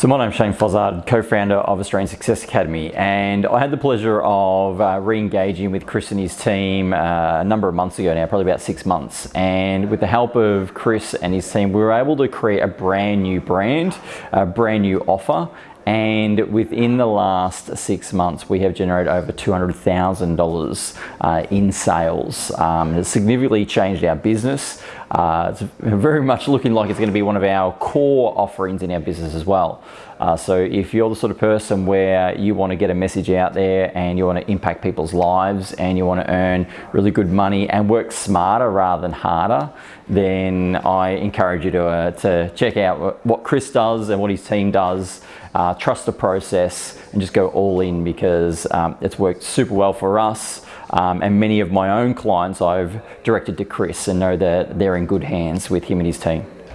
So my name's Shane Fozzard, co-founder of Australian Success Academy and I had the pleasure of uh, re-engaging with Chris and his team uh, a number of months ago now, probably about six months. And with the help of Chris and his team we were able to create a brand new brand, a brand new offer and within the last six months we have generated over $200,000 uh, in sales. Um, it's significantly changed our business. Uh, it's very much looking like it's going to be one of our core offerings in our business as well. Uh, so if you're the sort of person where you want to get a message out there and you want to impact people's lives and you want to earn really good money and work smarter rather than harder, then I encourage you to, uh, to check out what Chris does and what his team does. Uh, trust the process and just go all in because um, it's worked super well for us. Um, and many of my own clients I've directed to Chris and know that they're in good hands with him and his team.